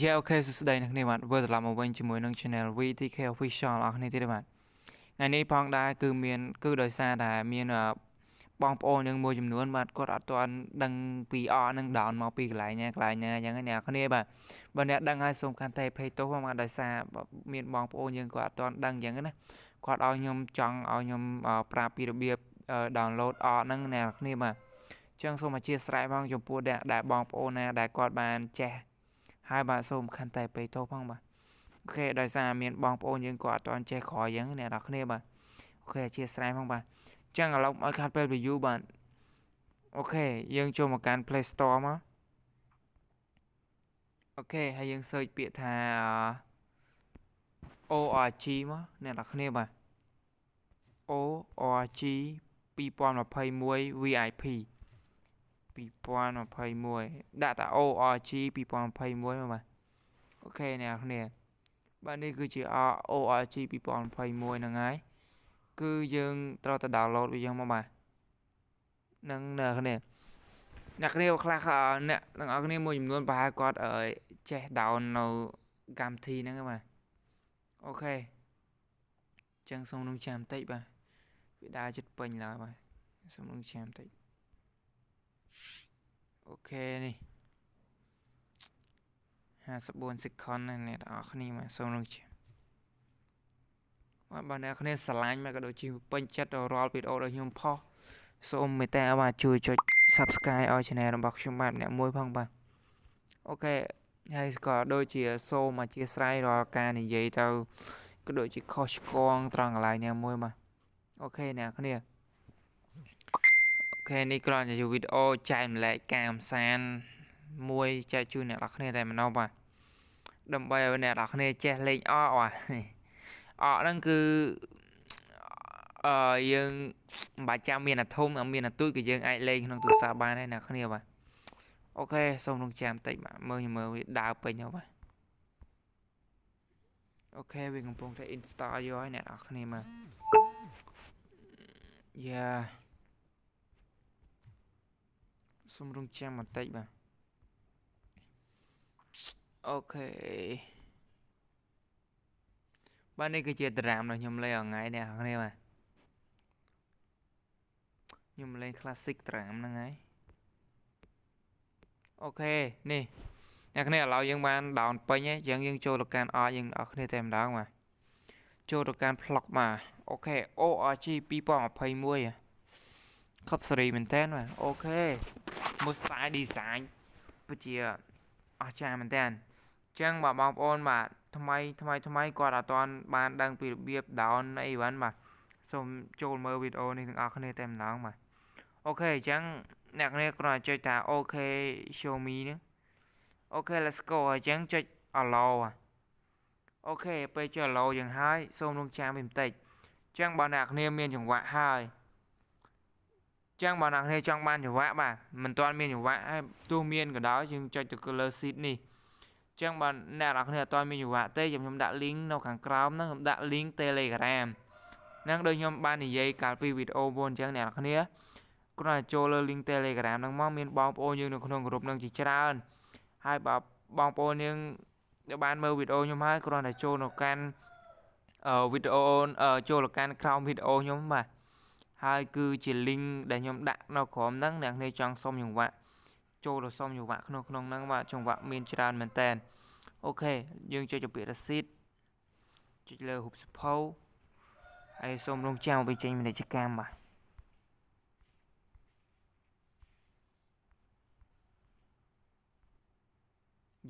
យេអូខេសួស្តីអ្នកគ្នាបាទវិលត្រឡប់មកវិញជាមួយនឹង Channel VTK Official អរគ្នាទៀតបាទថ្ងៃនេះផងដែរគឺមាន គឺដោយសារតែមានបងប្អូនយើងមួយចំនួនបាទគាត់អត់ទាន់ដឹងពីអនឹង down មកពីកន្លែងណាកន្លែងណាអញ្ចឹងអ្នកគ្នាបាទបើអ្នកដឹងហើយសូមកាន់តែភ័យទោសផងបាទដោយសារមានបងប្អូនយើងគាត់អត់ទាន់ដឹងអញ្ចឹងណាគាត់ឲ្យខ្ញុំចង់ឲ្យខ្ញុំប្រាប់ពីរបៀប download អហ្នឹងអ្នកគ្នាបាទអញ្ចឹងសូមអធិស្ឋានផងចំពោះអ្នកដែលបងប្អូនណាដែលគាត់បានចេះ ហើយបាទសូមខន្តីបេតោផងបាទ OK ដោយសារមានបងប្អូនយើងក៏អត់ទាន់ចេះក្រោយអញ្ចឹងអ្នកនរគ្នាបាទ OK អធិស្ឋានផងបាទអញ្ចឹងឥឡូវឲ្យខាត់ពេល view បាទអូខេយើងចូលមកកាន់ Play Store មក OK ហើយយើង search ពាក្យថា ORG មកអ្នកនរគ្នាបាទ ORG 2021 VIP 2021ដាក់តា ORG 2021មកបាទអូខេអ្នកគ្នាបាទនេះគឺជា ORG 2021ហ្នឹងហើយគឺយើងត្រូវតែ download វាយ៉ាងមកបាទនឹងអ្នកគ្នាអ្នកគ្នាខ្លះអ្នកទាំងអស់គ្នាមួយចំនួនប្រហែលគាត់ចេះ down នៅកម្មវិធីហ្នឹងបាទអូខេចឹងសូមនឹងចាំបន្តិចបាទវាដើរចិត្តពេញឡើយបាទសូមនឹងចាំបន្តិច អូខេនេះ54 second ណាអ្នកទាំងអស់គ្នាមកសូមនឹងជាបាទបើអ្នកគ្នាស្រឡាញ់មកក៏ដូចជាពេញចិត្តរាល់វីដេអូរបស់ខ្ញុំផុសសូមមេត្តាបាទជួយចុច Subscribe ឲ្យ Channel របស់ខ្ញុំបាទអ្នកមួយផងបាទអូខេហើយក៏ដូចជាសូមអធិស្ឋានរាល់ការនិយាយទៅក៏ដូចជាខុសឆ្គងត្រង់កន្លែងណាមួយបាទ OK អ្នកគ្នា ខេនេះគ្រាន់តែជាវីដេអូចែកម្លែកការកំសាន្តមួយចែកជូនអ្នកនរគ្នាតែម្ដងបាទដើម្បីឲ្យអ្នកនរគ្នាចេះលេងអកបាទអកហ្នឹងគឺអឺយើងមិនបាច់ចាំមានអាធំមានអាតូចក៏យើងអាចលេងក្នុងទូរស័ព្ទបានដែរអ្នកគ្នាបាទ OK សូមរងចាំបន្តិចបាទមើលមើលវាដើរពេញហើយបាទOK វាកំពុងតែ install យកហើយអ្នកនរគ្នាមើលយ៉ា សុំរងចាំបន្តិចបាទ OK បាទនេះគឺជាតារាមរបស់ខ្ញុំលេងថ្ងៃនេះគ្នាបាទខ្ញុំលេង classic តារាមហ្នឹងហើយ OKនេះអ្នកគ្នាឥឡូវយើងបាន down ពេញហើយអញ្ចឹងយើងចូលទៅកាន់ R យើងអ្នកគ្នាតែម្ដងបាទចូលទៅកាន់ vlog បាទអូខេ ORG 2021ខប់សេរីមែនតើបាទអូខេ មួយ style design ពិតជាអស្ចារ្យមែនតើអញ្ចឹងបាទបងប្អូនបាទថ្មីថ្មីថ្មីគាត់អត់ទាន់បានដឹងពីរបៀប down អីវ៉ាន់បាទសូមចូលមើលវីដេអូនេះទាំងអស់គ្នាតែម្ដងបាទOK អញ្ចឹងអ្នកគ្នាគ្រាន់តែចុចថាអូខេ show me នេះអូខេ let's go អញ្ចឹងចុច allow អូខេពេលចុច allow យ៉ាងហើយសូមរងចាំបន្តិចអញ្ចឹងបើអ្នកគ្នាមានចង្វាក់ហើយ ចឹងបើអ្នកគ្នាចង់បានចង្វាក់បាទមិនទាន់មានចង្វាក់ហើយទោះមានក៏ដោយយើងចុចទៅ color sheet នេះចឹងបើអ្នកនរគ្នាអត់ទាន់មានចង្វាក់ទេខ្ញុំដាក់ link នៅខាងក្រោមហ្នឹងខ្ញុំដាក់ link Telegram ហ្នឹងដូចខ្ញុំបាននិយាយកាលពីវីដេអូមុនអញ្ចឹងអ្នកនរគ្នាគ្រាន់តែចូលលើ link Telegram ហ្នឹងមកមានបងប្អូនយើងនៅក្នុងក្រុមហ្នឹងជាច្រើនហើយបើបងប្អូនយើងដែលបានមើលវីដេអូខ្ញុំហើយគ្រាន់តែចូលនៅកាន់វីដេអូចូលទៅកាន់ក្រោមវីដេអូខ្ញុំបាទ ហើយគឺជា link ដែលខ្ញុំដាក់នៅក្រោមហ្នឹងអ្នកនេះចង់សុំចង្វាក់ចូលទៅសុំចង្វាក់ក្នុងក្នុងហ្នឹងបាទចង្វាក់មានច្រើនមែនតើអូខេយើងចុចពាក្យ receipt ចុចលើរូបសភៅហើយសូមរងចាំឲ្យចេញពាណិជ្ជកម្មបាទ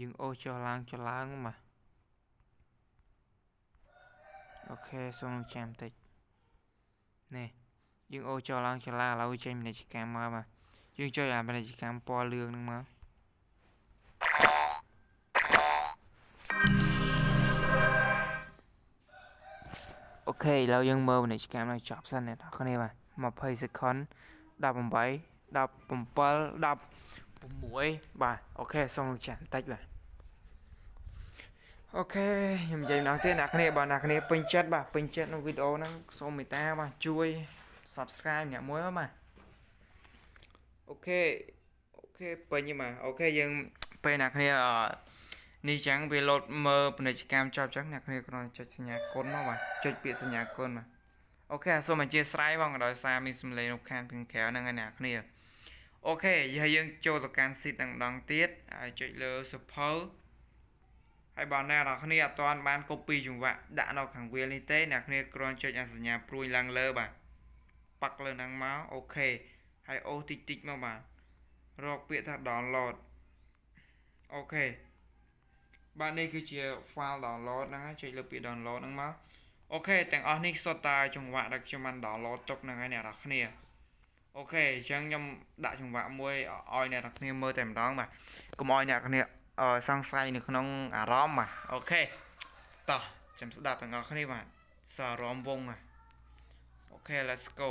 យើងអូសចុះឡើងចុះឡើងបាទអូខេសូមរងចាំបន្តិចនេះ យើងអូចុះឡើងចុះឡើងឥឡូវចេញពាណិជ្ជកម្មមកបាទយើងចុចអាពាណិជ្ជកម្មពណ៌លឿងហ្នឹងមកOK ឥឡូវយើងមើលពាណិជ្ជកម្មឲ្យចប់សិនអ្នកនរគ្នាបាទ20 second 18 17 16បាទ OK សូមចាំបន្តិចបាទ OK ខ្ញុំនិយាយម្ដងទៀតអ្នកគ្នាបើអ្នកគ្នាពេញចិត្តបាទពេញចិត្តនៅវីដេអូហ្នឹងសូមមេត្តាបាទជួយ subscribe អ្នកមួយបាទ OK OK ពេញបាទ OK យើងពេលអ្នកគ្នានេះចឹងវាលោតមើលពាណិជ្ជកម្មចប់ចឹងអ្នកគ្នាគ្រាន់តែចុចសញ្ញាគុណមកបាទចុចពាក្យសញ្ញាគុណបាទ OK សូមអធិស្ឋានបងដោយសារមានសំឡេងរំខានពីខាងក្រៅហ្នឹងឯអ្នកគ្នា OK ហើយយើងចូលទៅកាន់ seat ទាំងម្ដងទៀតហើយចុចលើសភៅហើយបងអ្នកនរគ្នាអត់ទាន់បាន copy ចង្វាក់ដាក់នៅខាងវាលនេះទេអ្នកគ្នាគ្រាន់ចុចអាសញ្ញាព្រួយឡើងលើបាទ ប៉ាក់លើហ្នឹងមក OK ហើយអូសតិចតិចមកបាទរកពាក្យថា download អូខេបាទនេះគឺជា file download ហ្នឹងហើយចុចលើពាក្យ download ហ្នឹងមក OK ទាំងអស់នេះសុទ្ធតែចង្វាក់ដែលខ្ញុំបាន download ទុកហ្នឹងហើយអ្នកនរគ្នា OK អញ្ចឹងខ្ញុំដាក់ចង្វាក់មួយឲ្យអ្នកនរគ្នាមើលតែម្ដងបាទកុំឲ្យអ្នកគ្នាអឺសង្ស័យនៅក្នុងអារម្មណ៍បាទ OK តោះចាំស្ដាប់ទាំងអស់គ្នាបាទសាររំវងបាទអូខេ let's go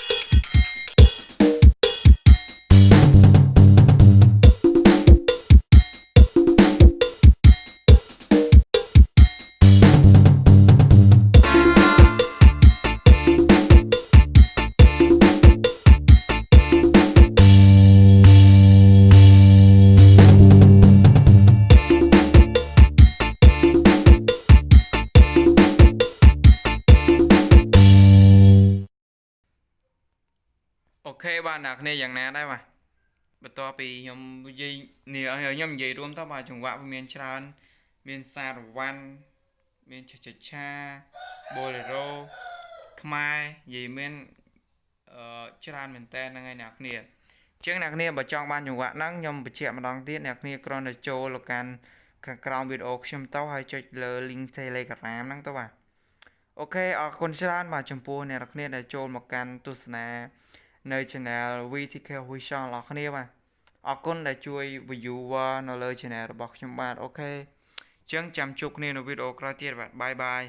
អូខេបាទអ្នកគ្នាយ៉ាងណាដែរបាទបន្ទាប់ពីខ្ញុំនិយាយនេះខ្ញុំនិយាយរួមទៅបាទចង្វាក់វាមានច្រើន មានសារវ័នមានឆឆឆាបូឡេរ៉ូខ្មែរនិយាយមានអឺច្រើនមែនតើហ្នឹងហើយអ្នកគ្នាជាងអ្នកគ្នាបើចង់បានចង្វាក់ហ្នឹងខ្ញុំបញ្ជាក់ម្ដងទៀតអ្នកគ្នាគ្រាន់តែចូលទៅកាន់ខាងក្រោមវីដេអូខ្ញុំទៅហើយចុចលើ link Telegram ហ្នឹងទៅបាទOK អរគុណច្រើនបាទចំពោះអ្នកនរគ្នាដែលចូលមកកាន់ទស្សនា នៅ channel VTK Official របស់គ្នាបាទអរគុណដែលជួយ viewer នៅលើ channel របស់ខ្ញុំបាទ OK អញ្ចឹងចាំជួបគ្នានៅវីដេអូក្រោយទៀតបាទ bye bye